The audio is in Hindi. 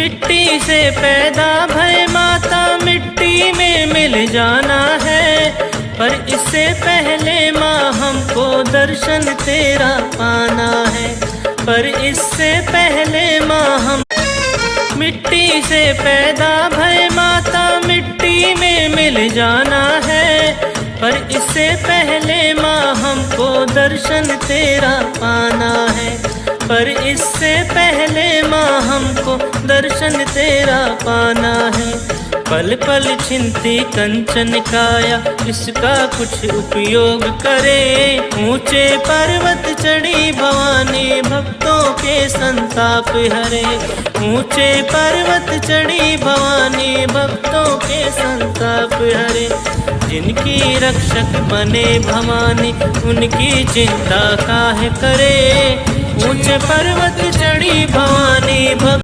मिट्टी से पैदा भय माता मिट्टी में मिल जाना है। पर इससे पहले माँ हमको दर्शन तेरा पाना है। पर इससे पहले माँ हम मिट्टी से पैदा भय माता मिट्टी में मिल जाना है। पर इससे पहले माँ हमको दर्शन तेरा पाना है। पर इससे पहले माँ हमको दर्शन तेरा पाना है। पल पल छिंती कंचन काया, इसका कुछ उपयोग करे। ऊँचे पर्वत चढ़ी भवानी, भक्तों के संताप हरे। ऊँचे पर्वत चढ़ी भवानी, भक्तों के संताप हरे। जिनकी रक्षक बने भवानी, उनकी चिंता काहे करे? ऊँचे पर्वत चढ़ी भवानी, भक्त